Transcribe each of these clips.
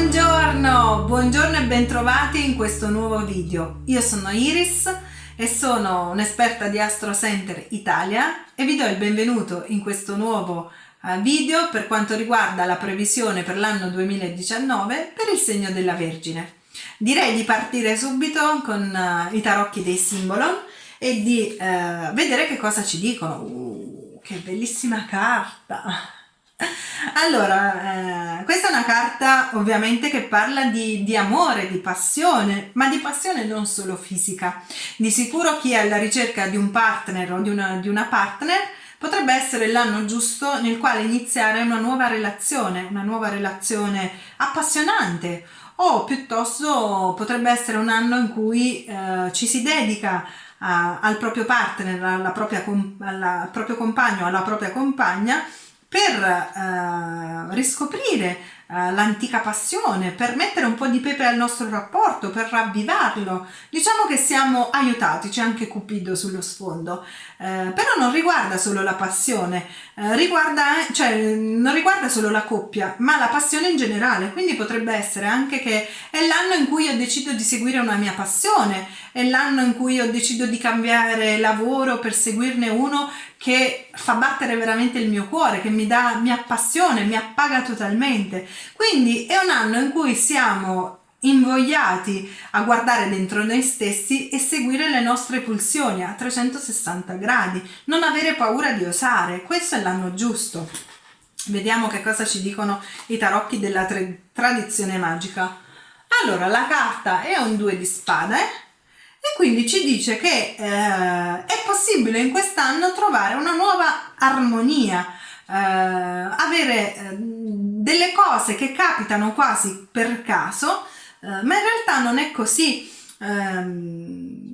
Buongiorno, buongiorno e bentrovati in questo nuovo video. Io sono Iris e sono un'esperta di Astro Center Italia e vi do il benvenuto in questo nuovo eh, video per quanto riguarda la previsione per l'anno 2019 per il segno della Vergine. Direi di partire subito con uh, i tarocchi dei Simbolon e di uh, vedere che cosa ci dicono. Uh, che bellissima carta! Allora, eh, questa è una carta ovviamente che parla di, di, amore, di passione, ma di passione non solo fisica. Di sicuro chi è alla ricerca di un partner o di una, di una partner potrebbe essere l'anno giusto nel quale iniziare una nuova relazione, una nuova relazione appassionante o piuttosto potrebbe essere un anno in cui eh, ci si dedica a, al proprio partner, alla propria, al proprio compagno, alla propria compagna per eh, riscoprire eh, l'antica passione, per mettere un po' di pepe al nostro rapporto, per ravvivarlo. Diciamo che siamo aiutati, c'è anche Cupido sullo sfondo, eh, però non riguarda solo la passione, eh, riguarda, cioè, non riguarda solo la coppia, ma la passione in generale, quindi potrebbe essere anche che è l'anno in cui ho deciso di seguire una mia passione, è l'anno in cui ho deciso di cambiare lavoro per seguirne uno che fa battere veramente il mio cuore, che mi dà, mi appassiona, mi appaga totalmente. Quindi è un anno in cui siamo invogliati a guardare dentro noi stessi e seguire le nostre pulsioni a 360 gradi, non avere paura di osare, questo è l'anno giusto. Vediamo che cosa ci dicono i tarocchi della tradizione magica. Allora, la carta è un 2 di spade e quindi ci dice che eh, è possibile in quest'anno trovare una nuova armonia, eh, avere eh, delle cose che capitano quasi per caso, eh, ma in realtà non è così. Ehm,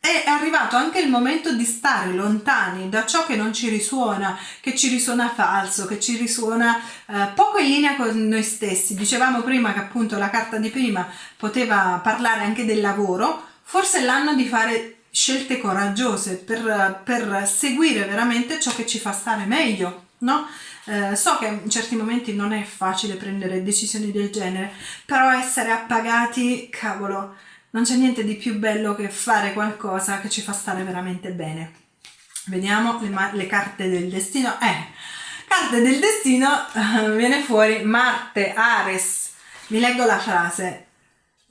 è arrivato anche il momento di stare lontani da ciò che non ci risuona, che ci risuona falso, che ci risuona eh, poco in linea con noi stessi. Dicevamo prima che appunto la carta di prima poteva parlare anche del lavoro, forse è l'anno di fare scelte coraggiose per, per, seguire veramente ciò che ci fa stare meglio, no? Eh, so che in certi momenti non è facile prendere decisioni del genere, però essere appagati, cavolo, non c'è niente di più bello che fare qualcosa che ci fa stare veramente bene. Vediamo le, le carte del destino. Eh, carte del destino, viene fuori Marte, Ares. Vi leggo la frase.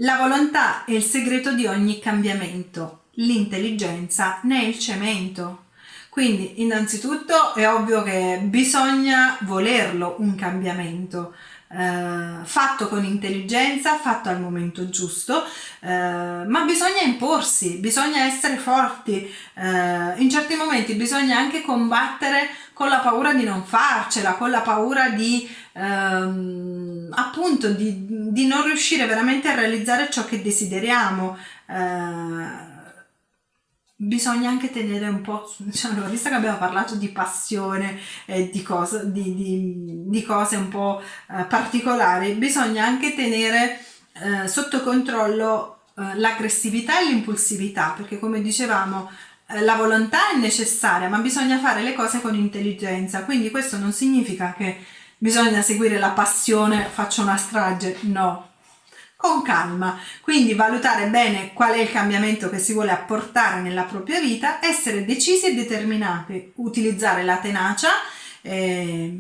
La volontà è il segreto di ogni cambiamento, l'intelligenza ne è il cemento. Quindi innanzitutto è ovvio che bisogna volerlo un cambiamento, eh, fatto con intelligenza, fatto al momento giusto, eh, ma bisogna imporsi, bisogna essere forti, eh, in certi momenti bisogna anche combattere con la paura di non farcela, con la paura di ehm, appunto di, di, non riuscire veramente a realizzare ciò che desideriamo. Eh, bisogna anche tenere un po', diciamo, visto che abbiamo parlato di passione e di, cose, di, di, di cose un po' eh, particolari, bisogna anche tenere eh, sotto controllo eh, l'aggressività e l'impulsività, perché come dicevamo eh, la volontà è necessaria, ma bisogna fare le cose con intelligenza, quindi questo non significa che bisogna seguire la passione, faccio una strage, no, con calma, quindi valutare bene qual è il cambiamento che si vuole apportare nella propria vita, essere decisi e determinati, utilizzare la tenacia eh,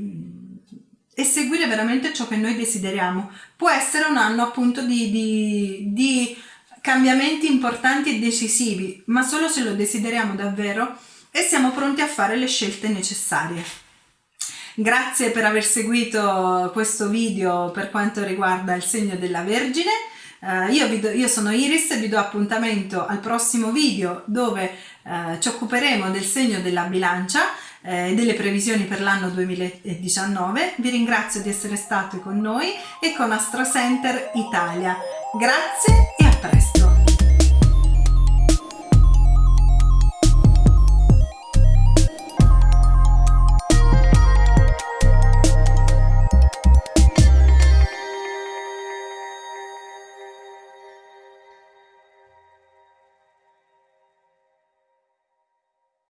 e seguire veramente ciò che noi desideriamo. Può essere un anno appunto di, di, di cambiamenti importanti e decisivi, ma solo se lo desideriamo davvero e siamo pronti a fare le scelte necessarie. Grazie per aver seguito questo video per quanto riguarda il segno della Vergine. Uh, io, do, io, sono Iris e vi do appuntamento al prossimo video dove uh, ci occuperemo del segno della bilancia e eh, delle previsioni per l'anno 2019. Vi ringrazio di essere stati con noi e con Astro Center Italia. Grazie e a presto!